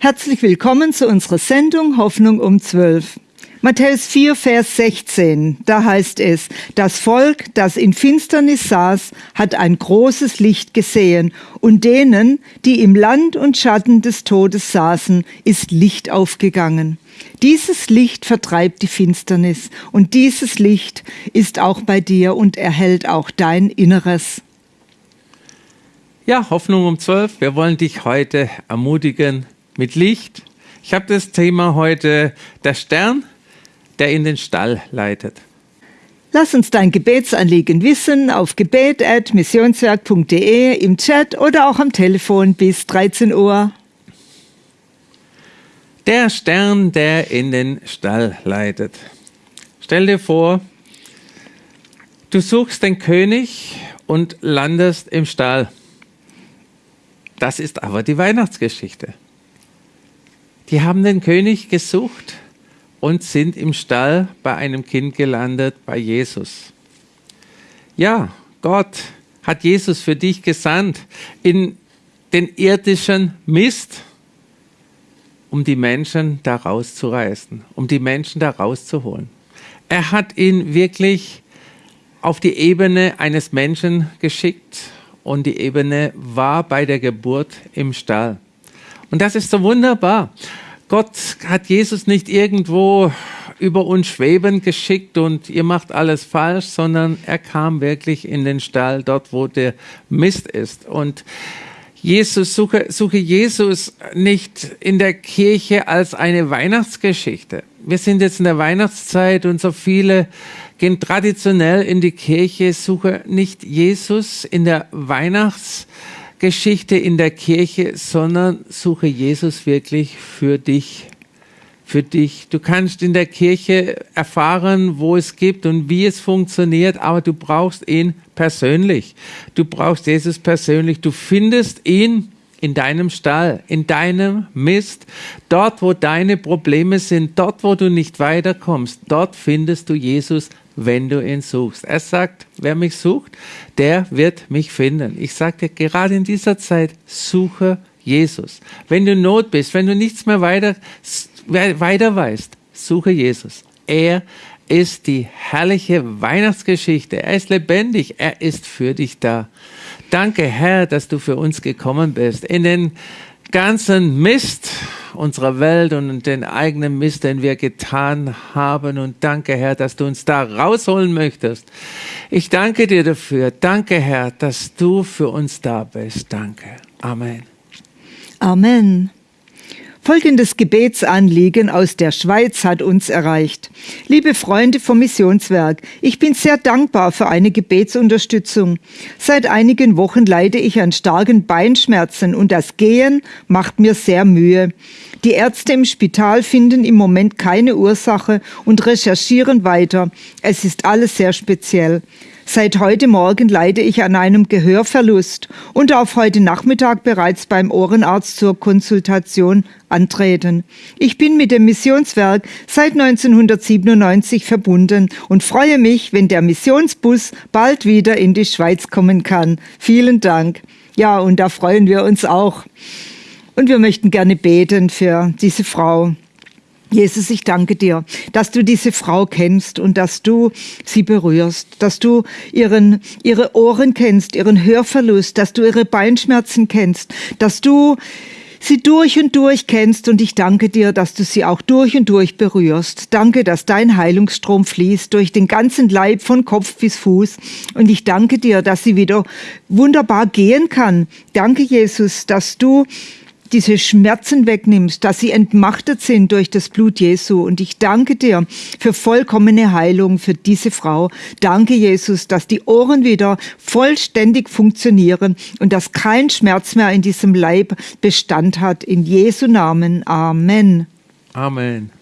Herzlich willkommen zu unserer Sendung Hoffnung um 12. Matthäus 4, Vers 16, da heißt es, das Volk, das in Finsternis saß, hat ein großes Licht gesehen, und denen, die im Land und Schatten des Todes saßen, ist Licht aufgegangen. Dieses Licht vertreibt die Finsternis, und dieses Licht ist auch bei dir und erhält auch dein Inneres. Ja, Hoffnung um 12. Wir wollen dich heute ermutigen mit Licht. Ich habe das Thema heute der Stern, der in den Stall leitet. Lass uns dein Gebetsanliegen wissen auf gebet.missionswerk.de im Chat oder auch am Telefon bis 13 Uhr. Der Stern, der in den Stall leitet. Stell dir vor, du suchst den König und landest im Stall. Das ist aber die Weihnachtsgeschichte. Die haben den König gesucht und sind im Stall bei einem Kind gelandet, bei Jesus. Ja, Gott hat Jesus für dich gesandt in den irdischen Mist, um die Menschen da rauszureißen, um die Menschen da rauszuholen. Er hat ihn wirklich auf die Ebene eines Menschen geschickt und die Ebene war bei der Geburt im Stall. Und das ist so wunderbar. Gott hat Jesus nicht irgendwo über uns schweben geschickt und ihr macht alles falsch, sondern er kam wirklich in den Stall, dort wo der Mist ist. Und Jesus, suche, suche Jesus nicht in der Kirche als eine Weihnachtsgeschichte. Wir sind jetzt in der Weihnachtszeit und so viele gehen traditionell in die Kirche, suche nicht Jesus in der Weihnachtsgeschichte Geschichte in der Kirche, sondern suche Jesus wirklich für dich. Für dich. Du kannst in der Kirche erfahren, wo es gibt und wie es funktioniert, aber du brauchst ihn persönlich. Du brauchst Jesus persönlich. Du findest ihn in deinem Stall, in deinem Mist, dort, wo deine Probleme sind, dort, wo du nicht weiterkommst, dort findest du Jesus wenn du ihn suchst. Er sagt, wer mich sucht, der wird mich finden. Ich sagte gerade in dieser Zeit, suche Jesus. Wenn du Not bist, wenn du nichts mehr weiter, weiter weißt, suche Jesus. Er ist die herrliche Weihnachtsgeschichte. Er ist lebendig. Er ist für dich da. Danke, Herr, dass du für uns gekommen bist. In den ganzen Mist unserer Welt und den eigenen Mist, den wir getan haben. Und danke, Herr, dass du uns da rausholen möchtest. Ich danke dir dafür. Danke, Herr, dass du für uns da bist. Danke. Amen. Amen. Folgendes Gebetsanliegen aus der Schweiz hat uns erreicht. Liebe Freunde vom Missionswerk, ich bin sehr dankbar für eine Gebetsunterstützung. Seit einigen Wochen leide ich an starken Beinschmerzen und das Gehen macht mir sehr Mühe. Die Ärzte im Spital finden im Moment keine Ursache und recherchieren weiter. Es ist alles sehr speziell. Seit heute Morgen leide ich an einem Gehörverlust und darf heute Nachmittag bereits beim Ohrenarzt zur Konsultation antreten. Ich bin mit dem Missionswerk seit 1997 verbunden und freue mich, wenn der Missionsbus bald wieder in die Schweiz kommen kann. Vielen Dank. Ja, und da freuen wir uns auch. Und wir möchten gerne beten für diese Frau. Jesus, ich danke dir, dass du diese Frau kennst und dass du sie berührst, dass du ihren, ihre Ohren kennst, ihren Hörverlust, dass du ihre Beinschmerzen kennst, dass du sie durch und durch kennst und ich danke dir, dass du sie auch durch und durch berührst. Danke, dass dein Heilungsstrom fließt durch den ganzen Leib von Kopf bis Fuß und ich danke dir, dass sie wieder wunderbar gehen kann. Danke, Jesus, dass du diese Schmerzen wegnimmst, dass sie entmachtet sind durch das Blut Jesu. Und ich danke dir für vollkommene Heilung für diese Frau. Danke, Jesus, dass die Ohren wieder vollständig funktionieren und dass kein Schmerz mehr in diesem Leib Bestand hat. In Jesu Namen. Amen. Amen.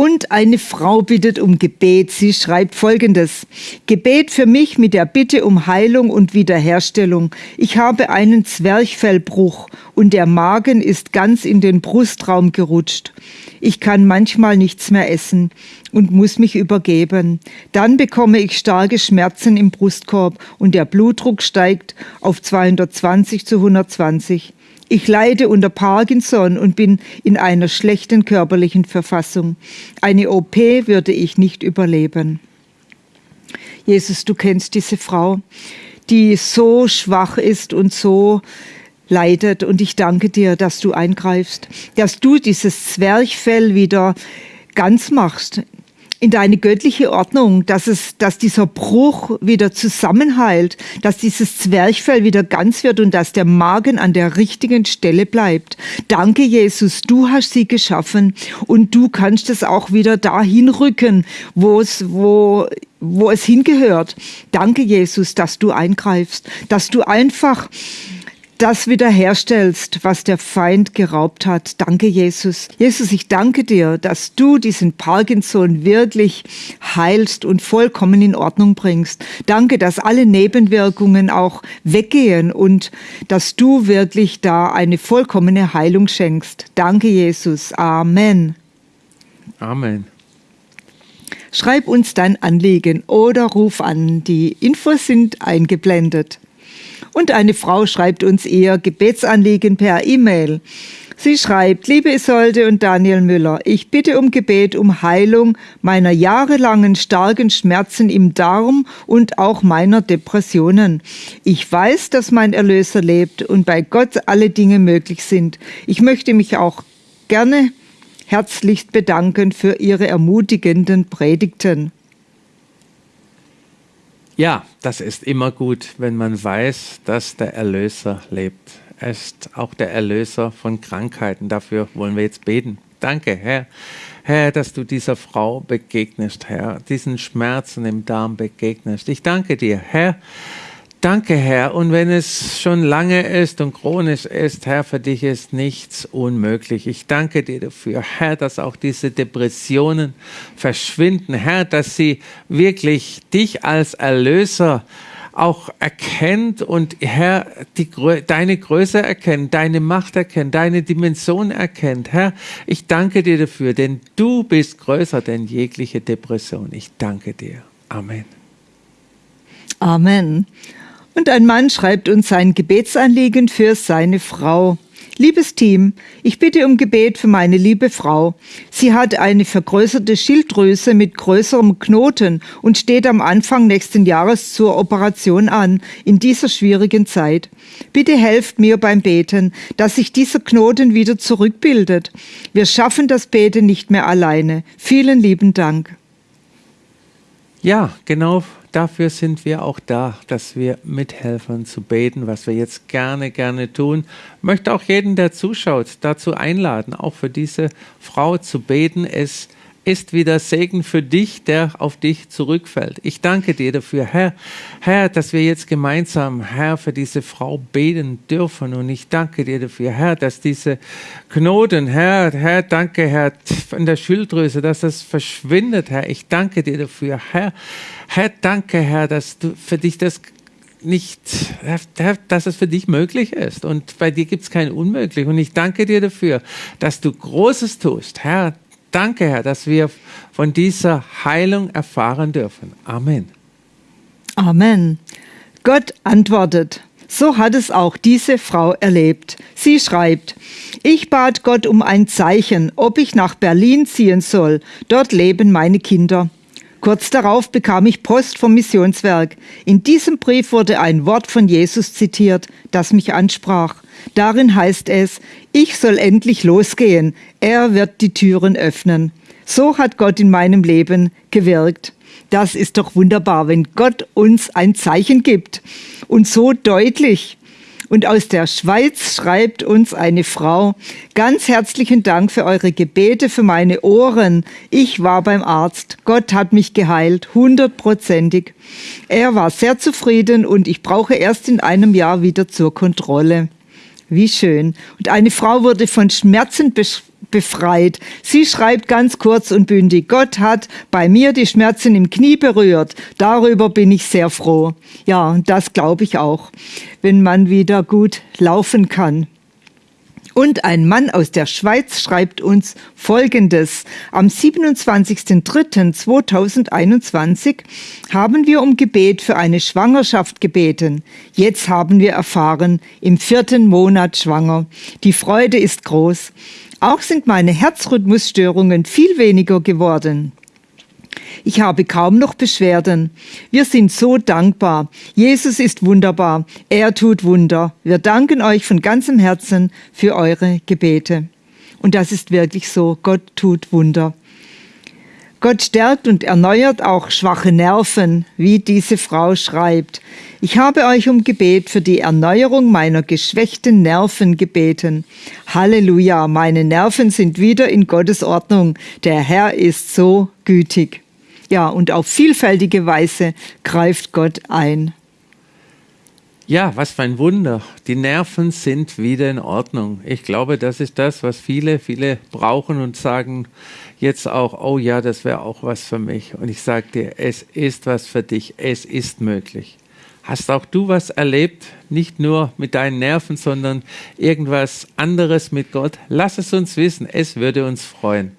Und eine Frau bittet um Gebet. Sie schreibt folgendes. Gebet für mich mit der Bitte um Heilung und Wiederherstellung. Ich habe einen Zwerchfellbruch und der Magen ist ganz in den Brustraum gerutscht. Ich kann manchmal nichts mehr essen und muss mich übergeben. Dann bekomme ich starke Schmerzen im Brustkorb und der Blutdruck steigt auf 220 zu 120. Ich leide unter Parkinson und bin in einer schlechten körperlichen Verfassung. Eine OP würde ich nicht überleben. Jesus, du kennst diese Frau, die so schwach ist und so leidet. Und ich danke dir, dass du eingreifst, dass du dieses Zwerchfell wieder ganz machst in deine göttliche Ordnung, dass es, dass dieser Bruch wieder zusammenheilt, dass dieses Zwerchfell wieder ganz wird und dass der Magen an der richtigen Stelle bleibt. Danke, Jesus, du hast sie geschaffen und du kannst es auch wieder dahin rücken, wo es, wo, wo es hingehört. Danke, Jesus, dass du eingreifst, dass du einfach das wiederherstellst, was der Feind geraubt hat. Danke, Jesus. Jesus, ich danke dir, dass du diesen Parkinson wirklich heilst und vollkommen in Ordnung bringst. Danke, dass alle Nebenwirkungen auch weggehen und dass du wirklich da eine vollkommene Heilung schenkst. Danke, Jesus. Amen. Amen. Schreib uns dein Anliegen oder ruf an. Die Infos sind eingeblendet. Und eine Frau schreibt uns ihr Gebetsanliegen per E-Mail. Sie schreibt, liebe Isolde und Daniel Müller, ich bitte um Gebet um Heilung meiner jahrelangen starken Schmerzen im Darm und auch meiner Depressionen. Ich weiß, dass mein Erlöser lebt und bei Gott alle Dinge möglich sind. Ich möchte mich auch gerne herzlichst bedanken für Ihre ermutigenden Predigten. Ja, das ist immer gut, wenn man weiß, dass der Erlöser lebt. Er ist auch der Erlöser von Krankheiten. Dafür wollen wir jetzt beten. Danke, Herr. Herr, dass du dieser Frau begegnest, Herr, diesen Schmerzen im Darm begegnest. Ich danke dir, Herr, Danke, Herr. Und wenn es schon lange ist und chronisch ist, Herr, für dich ist nichts unmöglich. Ich danke dir dafür, Herr, dass auch diese Depressionen verschwinden, Herr, dass sie wirklich dich als Erlöser auch erkennt und Herr, die, deine Größe erkennt, deine Macht erkennt, deine Dimension erkennt. Herr, ich danke dir dafür, denn du bist größer denn jegliche Depression. Ich danke dir. Amen. Amen. Und ein Mann schreibt uns sein Gebetsanliegen für seine Frau. Liebes Team, ich bitte um Gebet für meine liebe Frau. Sie hat eine vergrößerte Schilddrüse mit größerem Knoten und steht am Anfang nächsten Jahres zur Operation an, in dieser schwierigen Zeit. Bitte helft mir beim Beten, dass sich dieser Knoten wieder zurückbildet. Wir schaffen das Beten nicht mehr alleine. Vielen lieben Dank. Ja, genau dafür sind wir auch da, dass wir mithelfen zu beten, was wir jetzt gerne, gerne tun. Ich möchte auch jeden, der zuschaut, dazu einladen, auch für diese Frau zu beten. Es ist wieder Segen für dich, der auf dich zurückfällt. Ich danke dir dafür, Herr, Herr, dass wir jetzt gemeinsam, Herr, für diese Frau beten dürfen. Und ich danke dir dafür, Herr, dass diese Knoten, Herr, Herr, danke, Herr, von der Schilddrüse, dass das verschwindet, Herr. Ich danke dir dafür, Herr. Herr, danke, Herr, dass du für dich das nicht, dass es für dich möglich ist. Und bei dir gibt es kein Unmöglich. Und ich danke dir dafür, dass du Großes tust. Herr, Danke, Herr, dass wir von dieser Heilung erfahren dürfen. Amen. Amen. Gott antwortet. So hat es auch diese Frau erlebt. Sie schreibt, ich bat Gott um ein Zeichen, ob ich nach Berlin ziehen soll. Dort leben meine Kinder. Kurz darauf bekam ich Post vom Missionswerk. In diesem Brief wurde ein Wort von Jesus zitiert, das mich ansprach. Darin heißt es, ich soll endlich losgehen, er wird die Türen öffnen. So hat Gott in meinem Leben gewirkt. Das ist doch wunderbar, wenn Gott uns ein Zeichen gibt und so deutlich. Und aus der Schweiz schreibt uns eine Frau, ganz herzlichen Dank für eure Gebete für meine Ohren. Ich war beim Arzt. Gott hat mich geheilt, hundertprozentig. Er war sehr zufrieden und ich brauche erst in einem Jahr wieder zur Kontrolle. Wie schön. Und eine Frau wurde von Schmerzen befreit. Sie schreibt ganz kurz und bündig, Gott hat bei mir die Schmerzen im Knie berührt. Darüber bin ich sehr froh. Ja, das glaube ich auch, wenn man wieder gut laufen kann. Und ein Mann aus der Schweiz schreibt uns Folgendes. Am 27.03.2021 haben wir um Gebet für eine Schwangerschaft gebeten. Jetzt haben wir erfahren, im vierten Monat schwanger. Die Freude ist groß. Auch sind meine Herzrhythmusstörungen viel weniger geworden. Ich habe kaum noch Beschwerden. Wir sind so dankbar. Jesus ist wunderbar. Er tut Wunder. Wir danken euch von ganzem Herzen für eure Gebete. Und das ist wirklich so. Gott tut Wunder. Gott stärkt und erneuert auch schwache Nerven, wie diese Frau schreibt. Ich habe euch um Gebet für die Erneuerung meiner geschwächten Nerven gebeten. Halleluja, meine Nerven sind wieder in Gottes Ordnung. Der Herr ist so gütig. Ja, und auf vielfältige Weise greift Gott ein. Ja, was für ein Wunder. Die Nerven sind wieder in Ordnung. Ich glaube, das ist das, was viele, viele brauchen und sagen jetzt auch, oh ja, das wäre auch was für mich. Und ich sage dir, es ist was für dich. Es ist möglich. Hast auch du was erlebt? Nicht nur mit deinen Nerven, sondern irgendwas anderes mit Gott? Lass es uns wissen. Es würde uns freuen.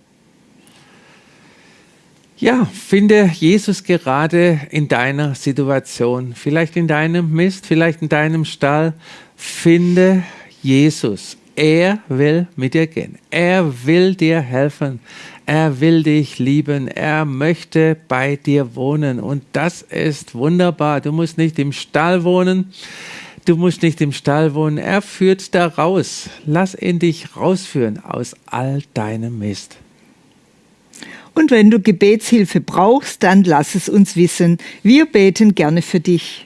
Ja, finde Jesus gerade in deiner Situation, vielleicht in deinem Mist, vielleicht in deinem Stall. Finde Jesus. Er will mit dir gehen. Er will dir helfen. Er will dich lieben. Er möchte bei dir wohnen. Und das ist wunderbar. Du musst nicht im Stall wohnen. Du musst nicht im Stall wohnen. Er führt da raus. Lass ihn dich rausführen aus all deinem Mist. Und wenn du Gebetshilfe brauchst, dann lass es uns wissen. Wir beten gerne für dich.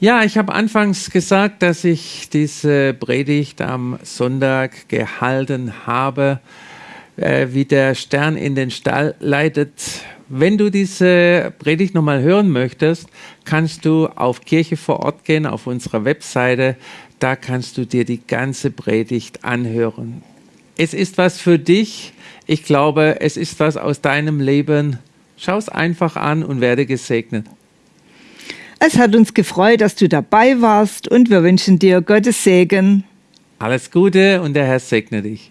Ja, ich habe anfangs gesagt, dass ich diese Predigt am Sonntag gehalten habe, äh, wie der Stern in den Stall leitet. Wenn du diese Predigt nochmal hören möchtest, kannst du auf Kirche vor Ort gehen, auf unserer Webseite. Da kannst du dir die ganze Predigt anhören. Es ist was für dich ich glaube, es ist was aus deinem Leben. Schau es einfach an und werde gesegnet. Es hat uns gefreut, dass du dabei warst und wir wünschen dir Gottes Segen. Alles Gute und der Herr segne dich.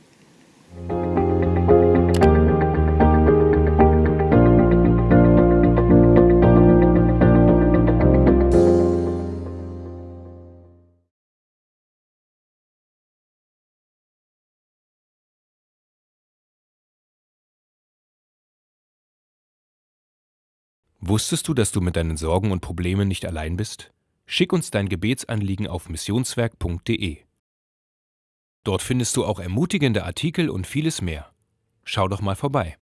Wusstest du, dass du mit deinen Sorgen und Problemen nicht allein bist? Schick uns dein Gebetsanliegen auf missionswerk.de. Dort findest du auch ermutigende Artikel und vieles mehr. Schau doch mal vorbei.